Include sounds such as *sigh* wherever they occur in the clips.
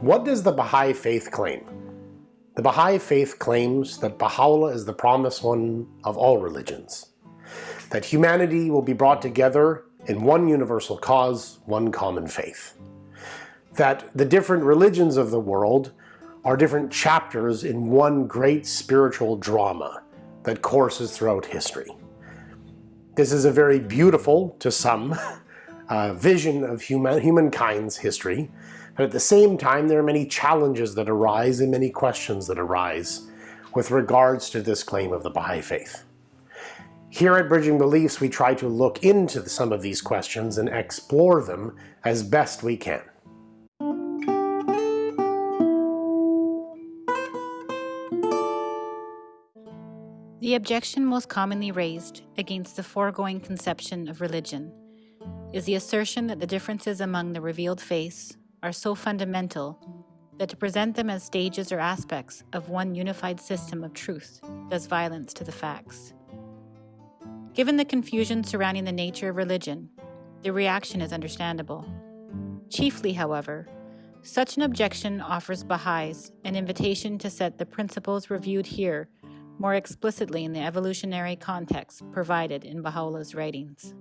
What does the Baha'i Faith claim? The Baha'i Faith claims that Baha'u'llah is the promised one of all religions, that humanity will be brought together in one universal cause, one common faith, that the different religions of the world are different chapters in one great spiritual drama that courses throughout history. This is a very beautiful, to some, *laughs* uh, vision of human, humankind's history, but at the same time there are many challenges that arise and many questions that arise with regards to this claim of the Baha'i Faith. Here at Bridging Beliefs we try to look into some of these questions and explore them as best we can. The objection most commonly raised against the foregoing conception of religion is the assertion that the differences among the revealed faiths are so fundamental that to present them as stages or aspects of one unified system of truth does violence to the facts. Given the confusion surrounding the nature of religion, the reaction is understandable. Chiefly, however, such an objection offers Baha'is an invitation to set the principles reviewed here more explicitly in the evolutionary context provided in Baha'u'llah's writings.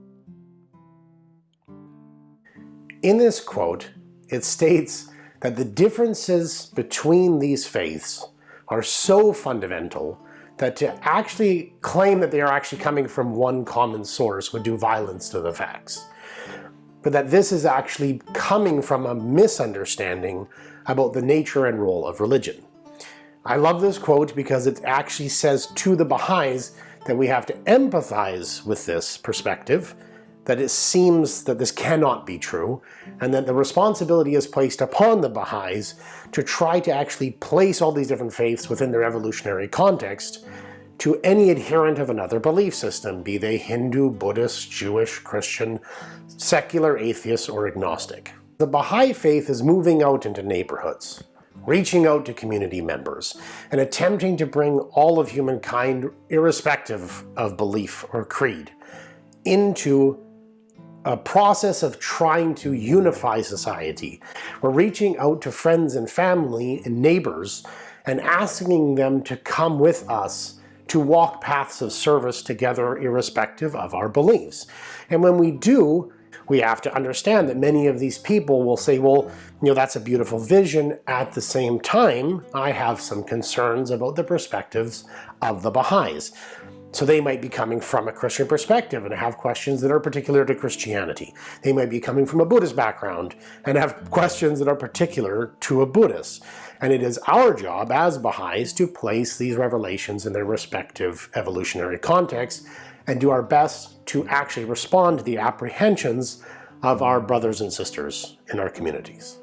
In this quote, it states that the differences between these faiths are so fundamental that to actually claim that they are actually coming from one common source would do violence to the facts. But that this is actually coming from a misunderstanding about the nature and role of religion. I love this quote because it actually says to the Baha'is that we have to empathize with this perspective that it seems that this cannot be true, and that the responsibility is placed upon the Baha'is to try to actually place all these different faiths within their evolutionary context to any adherent of another belief system, be they Hindu, Buddhist, Jewish, Christian, secular, atheist, or agnostic. The Baha'i faith is moving out into neighborhoods, reaching out to community members, and attempting to bring all of humankind, irrespective of belief or creed, into a process of trying to unify society. We're reaching out to friends and family and neighbors and asking them to come with us to walk paths of service together irrespective of our beliefs. And when we do, we have to understand that many of these people will say, well, you know, that's a beautiful vision. At the same time, I have some concerns about the perspectives of the Baha'is. So they might be coming from a Christian perspective and have questions that are particular to Christianity. They might be coming from a Buddhist background and have questions that are particular to a Buddhist. And it is our job as Baha'is to place these revelations in their respective evolutionary contexts and do our best to actually respond to the apprehensions of our brothers and sisters in our communities.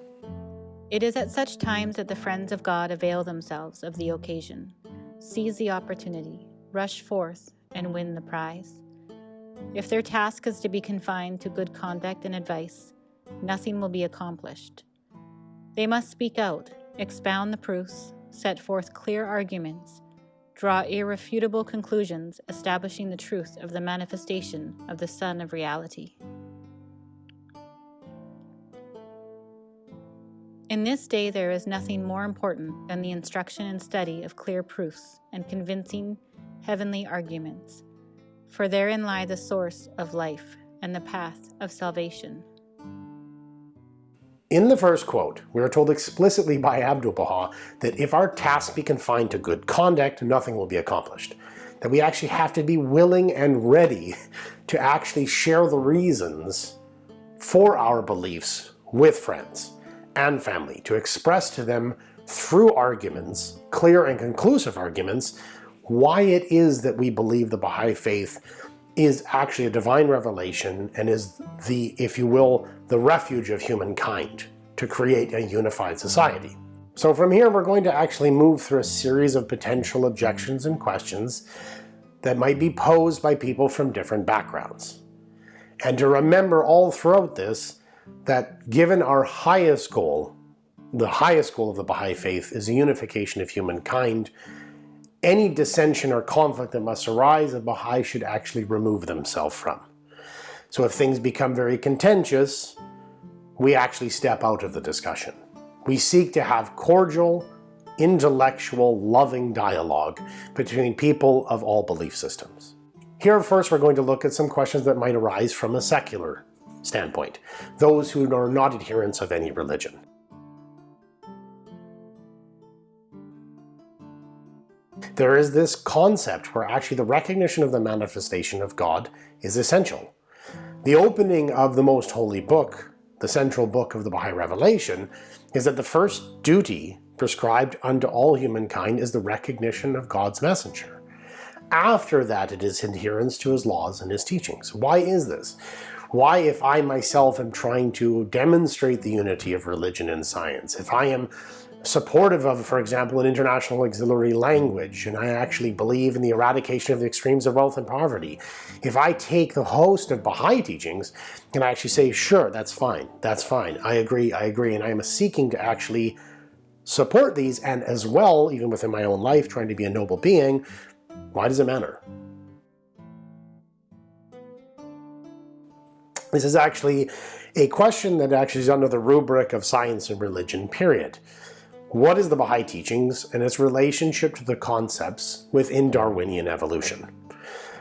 It is at such times that the friends of God avail themselves of the occasion, seize the opportunity, rush forth and win the prize. If their task is to be confined to good conduct and advice, nothing will be accomplished. They must speak out, expound the proofs, set forth clear arguments, draw irrefutable conclusions establishing the truth of the manifestation of the Sun of Reality. In this day there is nothing more important than the instruction and study of clear proofs and convincing heavenly arguments, for therein lie the source of life and the path of salvation. In the first quote, we are told explicitly by Abdu'l-Baha that if our task be confined to good conduct, nothing will be accomplished. That we actually have to be willing and ready *laughs* to actually share the reasons for our beliefs with friends and family, to express to them through arguments, clear and conclusive arguments, why it is that we believe the Baha'i Faith is actually a divine revelation and is the, if you will, the refuge of humankind to create a unified society. So from here we're going to actually move through a series of potential objections and questions that might be posed by people from different backgrounds. And to remember all throughout this that given our highest goal, the highest goal of the Baha'i Faith is the unification of humankind, any dissension or conflict that must arise, the Baha'i should actually remove themselves from. So if things become very contentious, we actually step out of the discussion. We seek to have cordial, intellectual, loving dialogue between people of all belief systems. Here first we're going to look at some questions that might arise from a secular standpoint, those who are not adherents of any religion. There is this concept where actually the recognition of the manifestation of God is essential. The opening of the most holy book, the central book of the Baha'i Revelation, is that the first duty prescribed unto all humankind is the recognition of God's messenger. After that, it is adherence to his laws and his teachings. Why is this? Why, if I myself am trying to demonstrate the unity of religion and science, if I am supportive of, for example, an international auxiliary language, and I actually believe in the eradication of the extremes of wealth and poverty, if I take the host of Baha'i teachings and I actually say, sure, that's fine, that's fine, I agree, I agree, and I am seeking to actually support these, and as well, even within my own life, trying to be a noble being, why does it matter? This is actually a question that actually is under the rubric of science and religion, period. What is the Baha'i teachings and its relationship to the concepts within Darwinian evolution?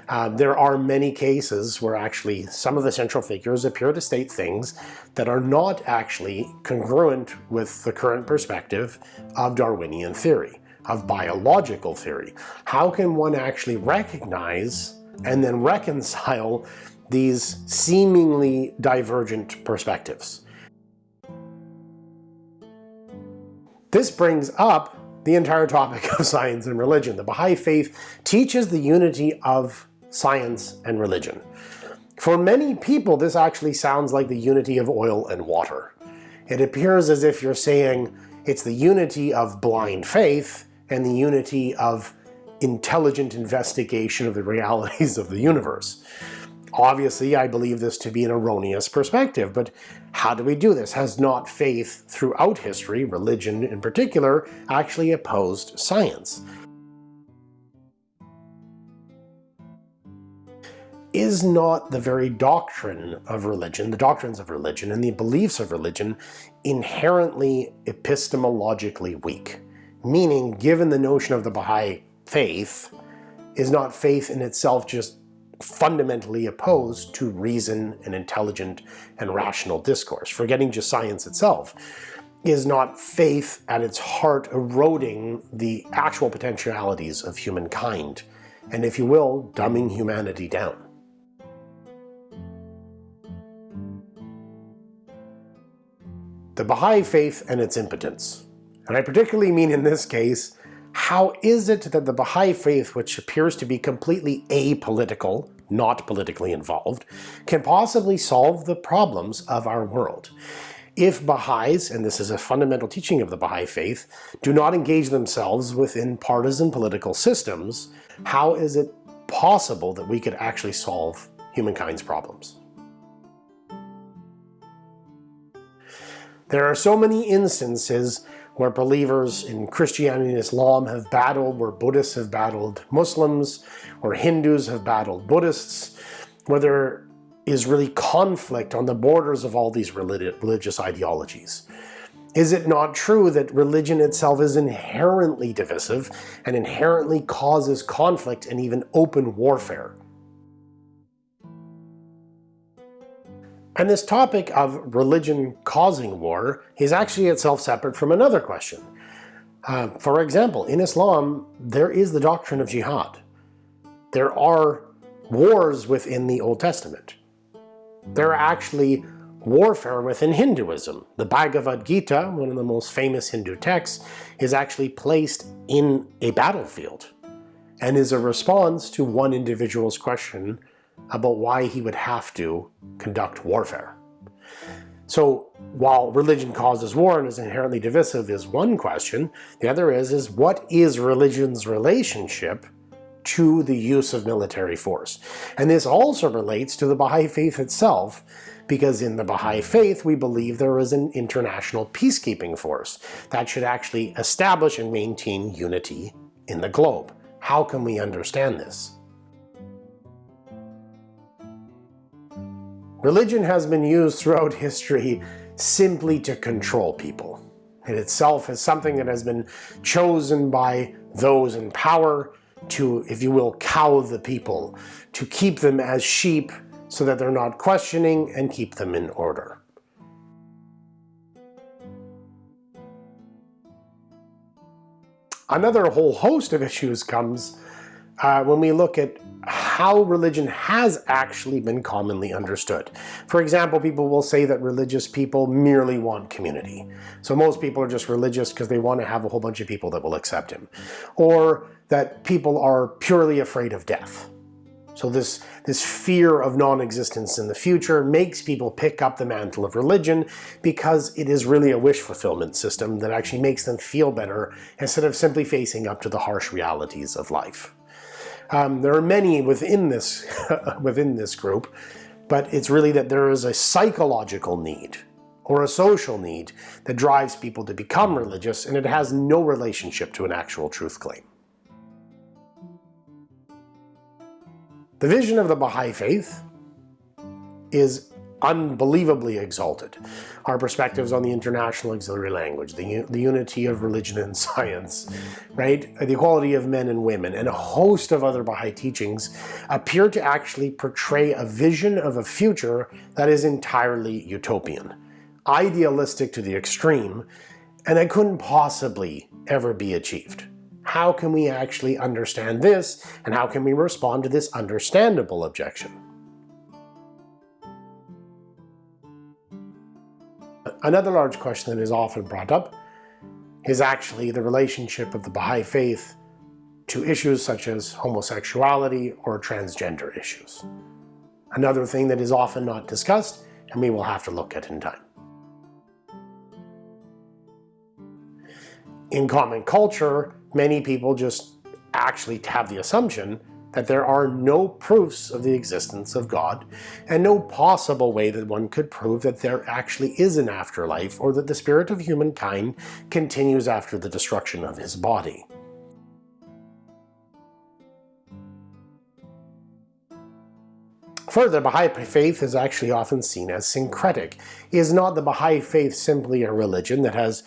Uh, there are many cases where actually some of the central figures appear to state things that are not actually congruent with the current perspective of Darwinian theory of biological theory. How can one actually recognize and then reconcile these seemingly divergent perspectives? This brings up the entire topic of science and religion. The Baha'i Faith teaches the unity of science and religion. For many people, this actually sounds like the unity of oil and water. It appears as if you're saying it's the unity of blind faith and the unity of intelligent investigation of the realities of the universe. Obviously, I believe this to be an erroneous perspective, but how do we do this? Has not faith throughout history, religion in particular, actually opposed science? Is not the very doctrine of religion, the doctrines of religion, and the beliefs of religion inherently epistemologically weak? Meaning, given the notion of the Baha'i faith, is not faith in itself just fundamentally opposed to reason and intelligent and rational discourse, forgetting just science itself, is not faith at its heart eroding the actual potentialities of humankind, and if you will, dumbing humanity down. The Baha'i faith and its impotence. And I particularly mean in this case, how is it that the Baha'i faith, which appears to be completely apolitical, not politically involved, can possibly solve the problems of our world? If Baha'is, and this is a fundamental teaching of the Baha'i faith, do not engage themselves within partisan political systems, how is it possible that we could actually solve humankind's problems? There are so many instances where believers in Christianity and Islam have battled, where Buddhists have battled Muslims, where Hindus have battled Buddhists, where there is really conflict on the borders of all these religious ideologies. Is it not true that religion itself is inherently divisive and inherently causes conflict and even open warfare? And this topic of religion causing war is actually itself separate from another question. Uh, for example, in Islam, there is the doctrine of jihad. There are wars within the Old Testament. There are actually warfare within Hinduism. The Bhagavad Gita, one of the most famous Hindu texts, is actually placed in a battlefield and is a response to one individual's question about why he would have to conduct warfare. So while religion causes war and is inherently divisive is one question, the other is, is what is religion's relationship to the use of military force? And this also relates to the Baha'i faith itself, because in the Baha'i faith we believe there is an international peacekeeping force that should actually establish and maintain unity in the globe. How can we understand this? Religion has been used throughout history simply to control people. It itself is something that has been chosen by those in power to, if you will, cow the people, to keep them as sheep so that they're not questioning and keep them in order. Another whole host of issues comes uh, when we look at how religion has actually been commonly understood. For example, people will say that religious people merely want community. So most people are just religious because they want to have a whole bunch of people that will accept him. Or that people are purely afraid of death. So this, this fear of non-existence in the future makes people pick up the mantle of religion because it is really a wish fulfillment system that actually makes them feel better instead of simply facing up to the harsh realities of life. Um, there are many within this, *laughs* within this group, but it's really that there is a psychological need or a social need that drives people to become religious and it has no relationship to an actual truth claim. The vision of the Baha'i Faith is unbelievably exalted. Our perspectives on the international auxiliary language, the, the unity of religion and *laughs* science, right? Uh, the equality of men and women, and a host of other Baha'i teachings appear to actually portray a vision of a future that is entirely utopian, idealistic to the extreme, and that couldn't possibly ever be achieved. How can we actually understand this, and how can we respond to this understandable objection? Another large question that is often brought up is actually the relationship of the Baha'i faith to issues such as homosexuality or transgender issues. Another thing that is often not discussed and we will have to look at in time. In common culture, many people just actually have the assumption that there are no proofs of the existence of God, and no possible way that one could prove that there actually is an afterlife or that the spirit of humankind continues after the destruction of his body. Further, Baha'i faith is actually often seen as syncretic. Is not the Baha'i faith simply a religion that has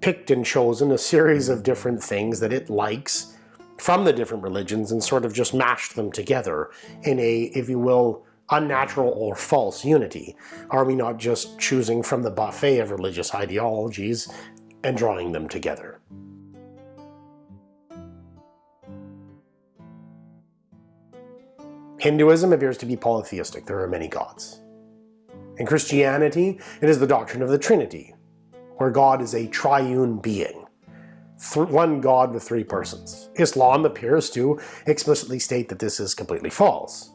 picked and chosen a series of different things that it likes from the different religions and sort of just mashed them together in a, if you will, unnatural or false unity? Are we not just choosing from the buffet of religious ideologies and drawing them together? Hinduism appears to be polytheistic. There are many gods. In Christianity, it is the doctrine of the Trinity, where God is a triune being one God with three persons. Islam appears to explicitly state that this is completely false.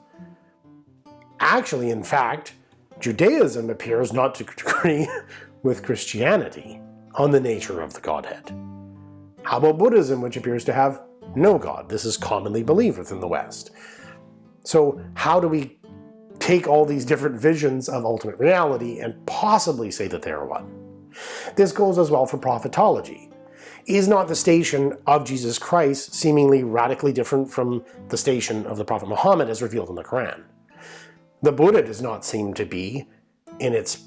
Actually, in fact, Judaism appears not to agree *laughs* with Christianity on the nature of the Godhead. How about Buddhism, which appears to have no God? This is commonly believed within the West. So how do we take all these different visions of ultimate reality and possibly say that they are one? This goes as well for prophetology. Is not the station of Jesus Christ seemingly radically different from the station of the Prophet Muhammad as revealed in the Quran? The Buddha does not seem to be, in its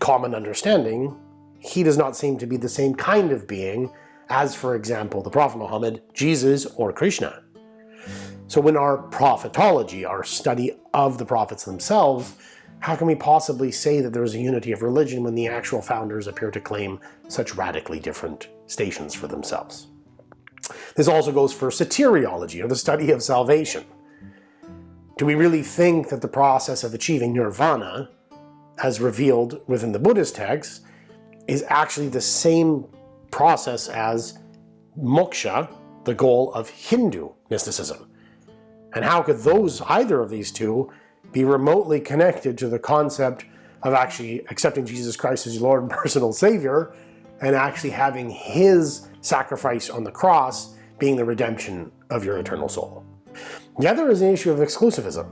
common understanding, he does not seem to be the same kind of being as, for example, the Prophet Muhammad, Jesus, or Krishna. So when our prophetology, our study of the prophets themselves, how can we possibly say that there is a unity of religion when the actual founders appear to claim such radically different stations for themselves? This also goes for soteriology, or the study of salvation. Do we really think that the process of achieving nirvana, as revealed within the Buddhist texts, is actually the same process as moksha, the goal of Hindu mysticism? And how could those, either of these two, be remotely connected to the concept of actually accepting Jesus Christ as your Lord and *laughs* personal Savior and actually having His sacrifice on the cross being the redemption of your eternal soul. The other is an issue of exclusivism.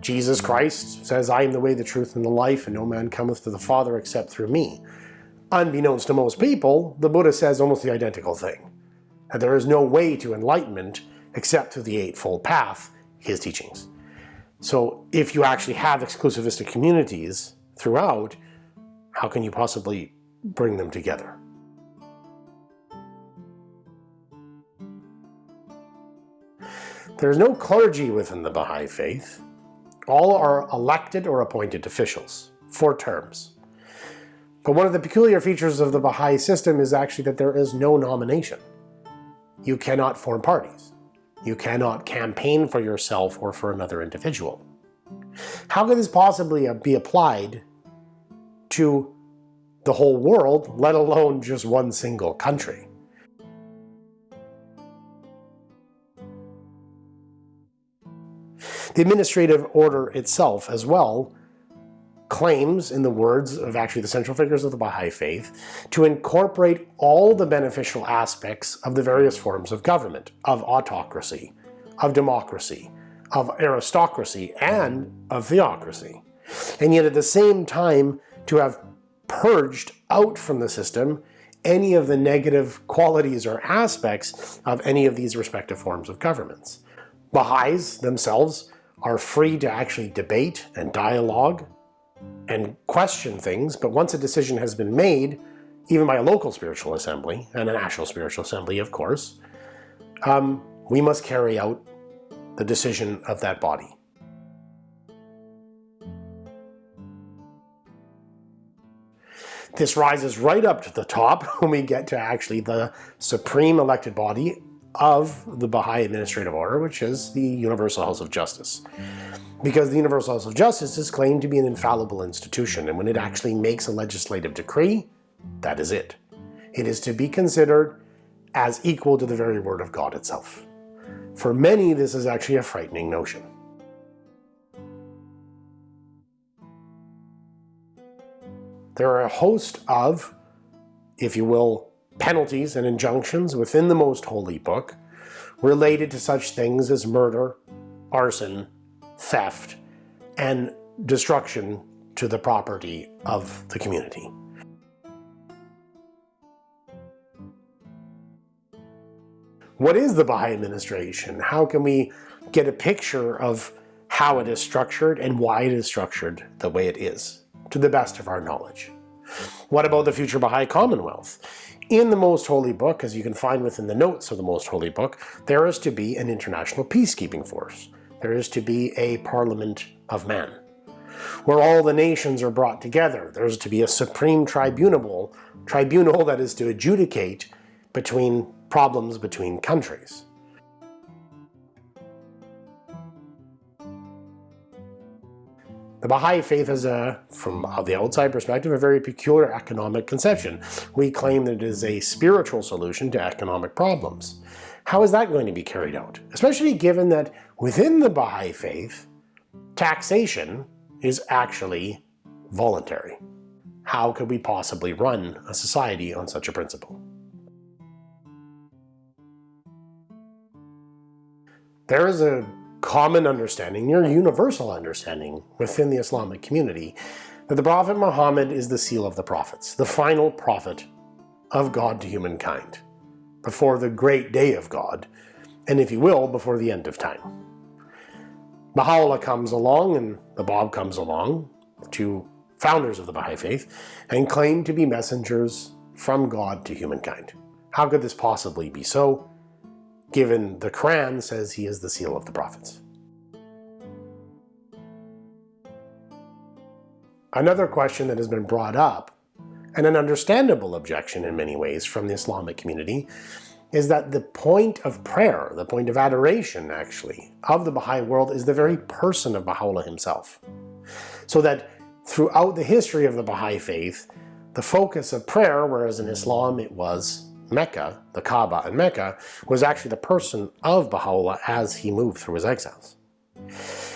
Jesus Christ says, I am the way, the truth, and the life, and no man cometh to the Father except through me. Unbeknownst to most people, the Buddha says almost the identical thing. That there is no way to enlightenment except through the Eightfold Path, his teachings. So if you actually have exclusivistic communities throughout, how can you possibly bring them together. There is no clergy within the Baha'i faith. All are elected or appointed officials, for terms. But one of the peculiar features of the Baha'i system is actually that there is no nomination. You cannot form parties. You cannot campaign for yourself or for another individual. How could this possibly be applied to the whole world, let alone just one single country? The administrative order itself as well claims, in the words of actually the central figures of the Baha'i Faith, to incorporate all the beneficial aspects of the various forms of government, of autocracy, of democracy, of aristocracy, and of theocracy. And yet at the same time to have purged out from the system any of the negative qualities or aspects of any of these respective forms of governments. Baha'is themselves are free to actually debate and dialogue and question things, but once a decision has been made, even by a local spiritual assembly, and a national spiritual assembly, of course, um, we must carry out the decision of that body. This rises right up to the top *laughs* when we get to actually the supreme elected body of the Baha'i Administrative Order, which is the Universal House of Justice because the Universal House of Justice is claimed to be an infallible institution, and when it actually makes a legislative decree, that is it. It is to be considered as equal to the very word of God itself. For many, this is actually a frightening notion. There are a host of, if you will, penalties and injunctions within the Most Holy Book related to such things as murder, arson, theft, and destruction to the property of the community. What is the Baha'i administration? How can we get a picture of how it is structured and why it is structured the way it is, to the best of our knowledge? What about the future Baha'i Commonwealth? In the Most Holy Book, as you can find within the notes of the Most Holy Book, there is to be an international peacekeeping force. There is to be a parliament of men, where all the nations are brought together. There's to be a supreme tribunal, tribunal that is to adjudicate between problems between countries. The Baha'i Faith is, a, from the outside perspective, a very peculiar economic conception. We claim that it is a spiritual solution to economic problems. How is that going to be carried out? Especially given that within the Baha'i Faith, taxation is actually voluntary. How could we possibly run a society on such a principle? There is a common understanding, near universal understanding within the Islamic community that the Prophet Muhammad is the seal of the prophets, the final prophet of God to humankind before the great day of God, and if you will, before the end of time. Baha'u'llah comes along and the Bab comes along, two founders of the Baha'i Faith, and claim to be messengers from God to humankind. How could this possibly be so, given the Quran says he is the seal of the prophets? Another question that has been brought up and an understandable objection in many ways from the Islamic community is that the point of prayer, the point of adoration actually, of the Baha'i world is the very person of Baha'u'llah himself. So that throughout the history of the Baha'i faith, the focus of prayer, whereas in Islam it was Mecca, the Kaaba and Mecca, was actually the person of Baha'u'llah as he moved through his exiles.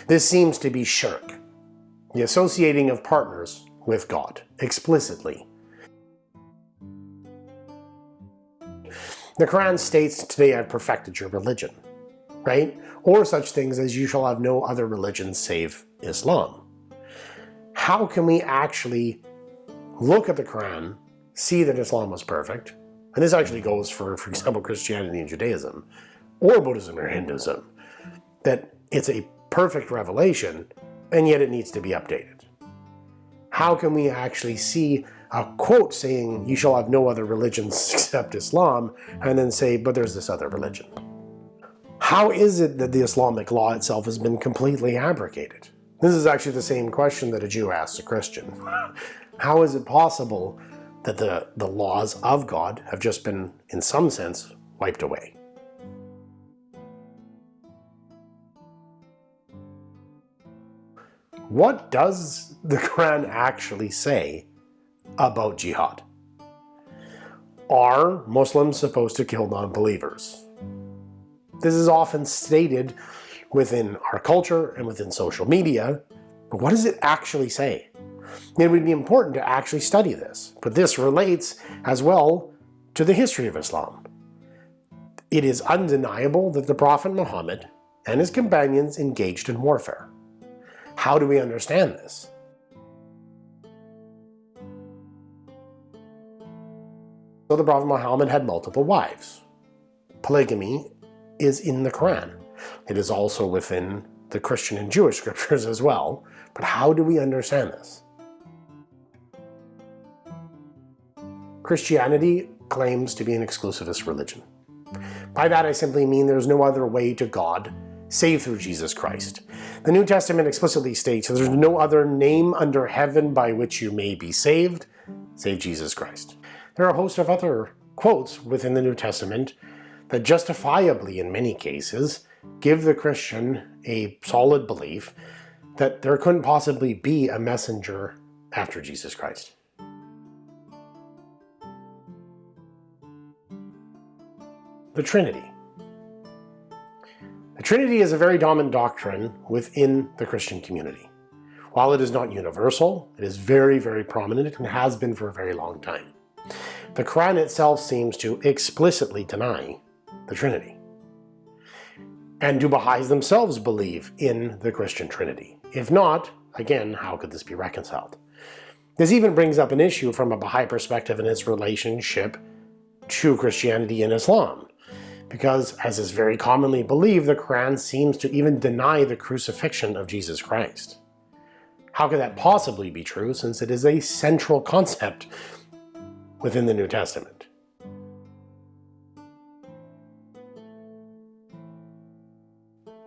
This seems to be shirk, the associating of partners with God, explicitly, The Quran states, today I've perfected your religion, right? Or such things as you shall have no other religion save Islam. How can we actually look at the Quran, see that Islam was perfect, and this actually goes for, for example, Christianity and Judaism, or Buddhism or Hinduism, that it's a perfect revelation, and yet it needs to be updated. How can we actually see a quote saying, you shall have no other religions *laughs* except Islam, and then say, but there's this other religion. how is it that the Islamic law itself has been completely abrogated? This is actually the same question that a Jew asks a Christian. *laughs* How is it possible that the, the laws of God have just been, in some sense, wiped away? What does the *laughs* Quran actually say about jihad? Are Muslims supposed to kill non-believers? This is often stated within our culture and within social media, but what does it actually say? It would be important to actually study this, but this relates as well to the history of Islam. It is undeniable that the Prophet Muhammad and his companions engaged in warfare. How do we understand this? So the Prophet Muhammad had multiple wives. Polygamy is in the Quran. It is also within the Christian and Jewish scriptures as well. But how do we understand this? Christianity claims to be an exclusivist religion. By that I simply mean there's no other way to God save through Jesus Christ. The New Testament explicitly states there's no other name under heaven by which you may be saved, save Jesus Christ. There are a host of other quotes within the New Testament that justifiably, in many cases, give the Christian a solid belief that there couldn't possibly be a messenger after Jesus Christ. The Trinity. The Trinity is a very dominant doctrine within the Christian community. While it is not universal, it is very, very prominent and has been for a very long time. The Quran itself seems to explicitly deny the Trinity. And do Baha'is themselves believe in the Christian Trinity? If not, again, how could this be reconciled? This even brings up an issue from a Baha'i perspective in its relationship to Christianity and Islam. Because, as is very commonly believed, the Quran seems to even deny the crucifixion of Jesus Christ. How could that possibly be true since it is a central concept within the New Testament?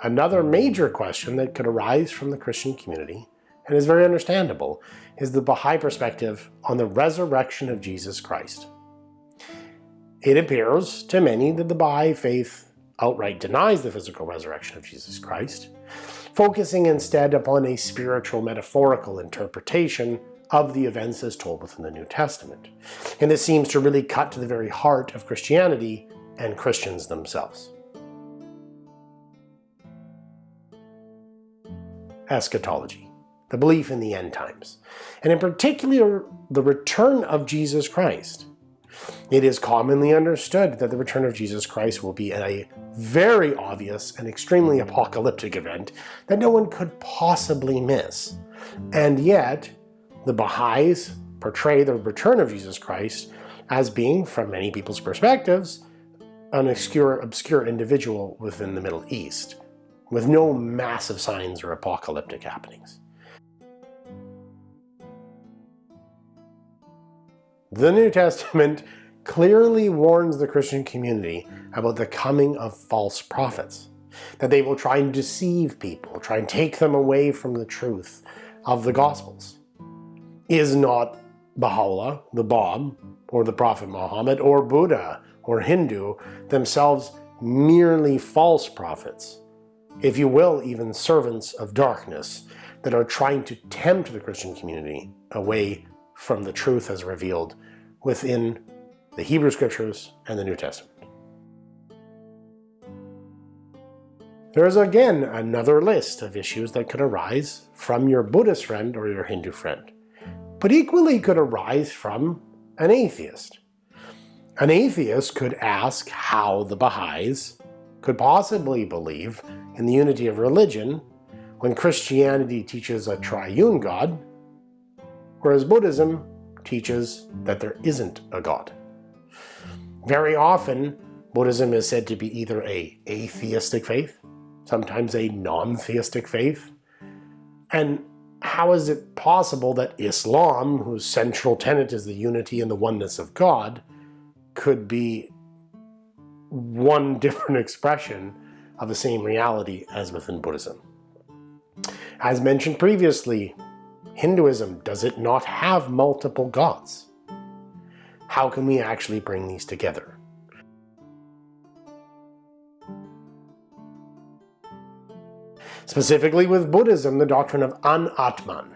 Another major question that could arise from the Christian community, and is very understandable, is the Baha'i perspective on the resurrection of Jesus Christ. It appears to many that the Baha'i faith outright denies the physical resurrection of Jesus Christ, focusing instead upon a spiritual metaphorical interpretation of the events as told within the New Testament. And this seems to really cut to the very heart of Christianity and Christians themselves. eschatology, the belief in the end times, and in particular the return of Jesus Christ. It is commonly understood that the return of Jesus Christ will be a very obvious and extremely apocalyptic event that no one could possibly miss. And yet, the Baha'is portray the return of Jesus Christ as being, from many people's perspectives, an obscure, obscure individual within the Middle East with no massive signs or apocalyptic happenings. The New Testament *laughs* clearly warns the Christian community about the coming of false prophets, that they will try and deceive people, try and take them away from the truth of the Gospels. Is not Baha'u'llah, the Bab, or the Prophet Muhammad, or Buddha, or Hindu themselves merely false prophets if you will, even servants of darkness that are trying to tempt the Christian community away from the truth as revealed within the Hebrew Scriptures and the New Testament. There is again another list of issues that could arise from your Buddhist friend or your Hindu friend, but equally could arise from an atheist. An atheist could ask how the Baha'is could possibly believe in the unity of religion when Christianity teaches a triune God, whereas Buddhism teaches that there isn't a God. Very often, Buddhism is said to be either a atheistic faith, sometimes a non-theistic faith, and how is it possible that Islam, whose central tenet is the unity and the oneness of God, could be one *laughs* different expression of the same reality as within Buddhism. As mentioned previously, Hinduism, does it not have multiple gods? How can we actually bring these together? Specifically with Buddhism, the doctrine of Anatman.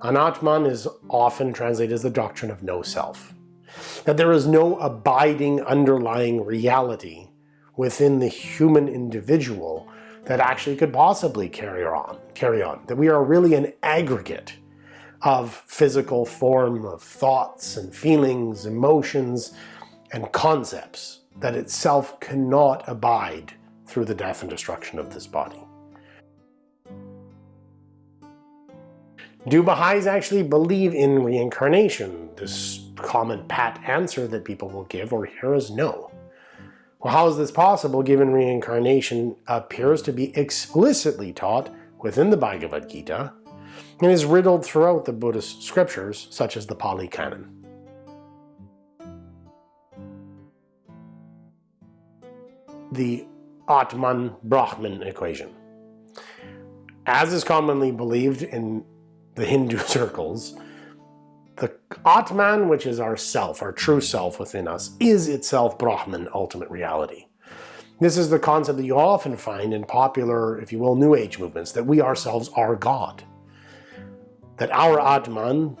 Anatman is often translated as the doctrine of no self. That there is no abiding underlying reality within the human individual that actually could possibly carry on, carry on. That we are really an aggregate of physical form, of thoughts and feelings, emotions, and concepts that itself cannot abide through the death and destruction of this body. Do Baha'is actually believe in reincarnation? This common pat answer that people will give or hear is no. Well, how is this possible given reincarnation appears to be explicitly taught within the Bhagavad Gita and is riddled throughout the Buddhist scriptures such as the Pali Canon? The Atman-Brahman equation. As is commonly believed in the Hindu *laughs* circles, the Atman, which is our self, our true self within us, is itself Brahman, ultimate reality. This is the concept that you often find in popular, if you will, New Age movements, that we ourselves are God. That our Atman,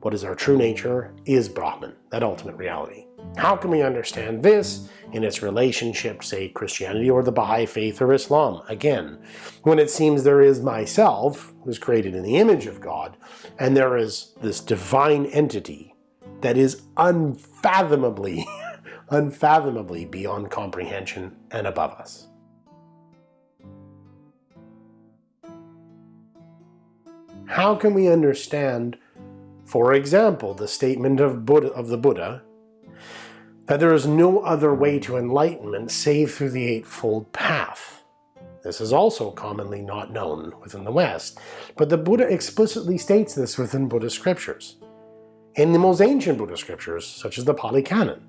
what is our true nature, is Brahman, that ultimate reality. How can we understand this in its relationship, say, Christianity or the Baha'i faith or Islam? Again, when it seems there is myself, who's created in the image of God, and there is this divine entity that is unfathomably, *laughs* unfathomably beyond comprehension and above us. How can we understand, for example, the statement of, Buddha, of the Buddha that there is no other way to enlightenment save through the Eightfold Path. This is also commonly not known within the West, but the Buddha explicitly states this within Buddhist scriptures. In the most ancient Buddhist scriptures, such as the Pali Canon,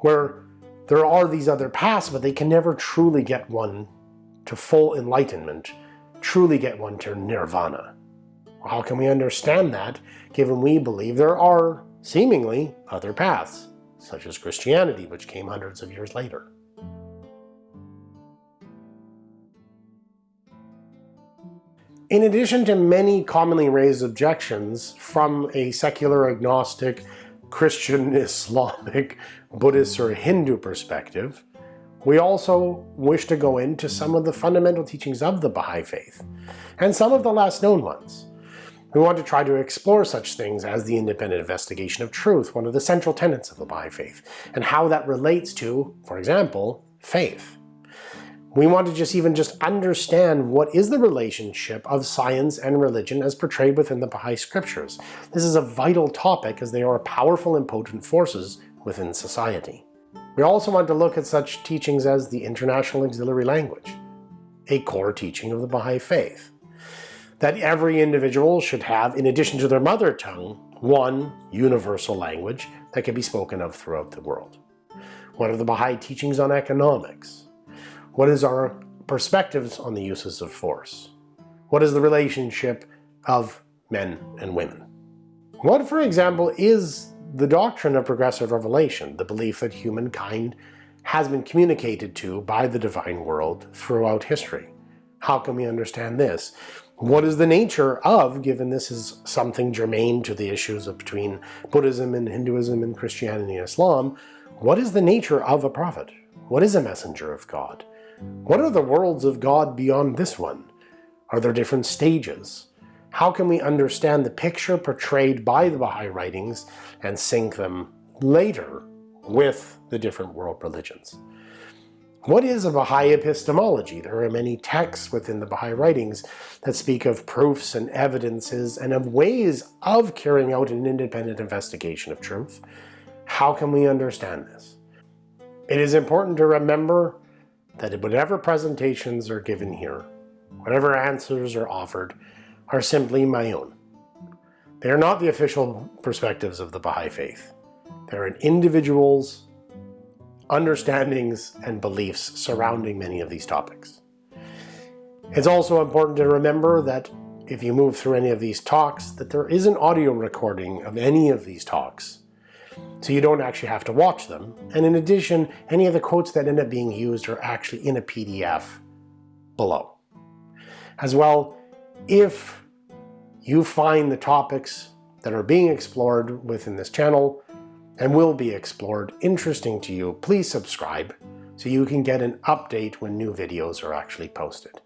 where there are these other paths, but they can never truly get one to full enlightenment, truly get one to nirvana. How can we understand that, given we believe there are, seemingly, other paths? such as Christianity, which came hundreds of years later. In addition to many commonly raised objections from a secular agnostic, Christian, *laughs* Islamic, Buddhist, or Hindu perspective, we also wish to go into some of the fundamental teachings of the Baha'i Faith, and some of the less known ones. We want to try to explore such things as the independent investigation of truth, one of the central tenets of the Baha'i Faith, and how that relates to, for example, faith. We want to just even just understand what is the relationship of science and religion as portrayed within the Baha'i scriptures. This is a vital topic as they are powerful and potent forces within society. We also want to look at such teachings as the International Auxiliary Language, a core teaching of the Baha'i Faith that every individual should have, in addition to their mother tongue, one universal language that can be spoken of throughout the world. What are the Baha'i teachings on economics? What is our perspectives on the uses of force? What is the relationship of men and women? What, for example, is the doctrine of progressive revelation, the belief that humankind has been communicated to by the divine world throughout history? How can we understand this? What is the nature of, given this is something germane to the issues of between Buddhism and Hinduism and Christianity and Islam, what is the nature of a prophet? What is a messenger of God? What are the worlds of God beyond this one? Are there different stages? How can we understand the picture portrayed by the Baha'i writings and sync them later with the different world religions? What is a Baha'i epistemology? There are many texts within the Baha'i writings that speak of proofs and evidences and of ways of carrying out an independent investigation of truth. How can we understand this? It is important to remember that whatever presentations are given here, whatever answers are offered, are simply my own. They are not the official perspectives of the Baha'i Faith. They're an individual's understandings and beliefs surrounding many of these topics. It's also important to remember that if you move through any of these talks, that there is an audio recording of any of these talks. So you don't actually have to watch them. And in addition, any of the quotes that end up being used are actually in a PDF below. As well, if you find the topics that are being explored within this channel and will be explored interesting to you, please subscribe so you can get an update when new videos are actually posted.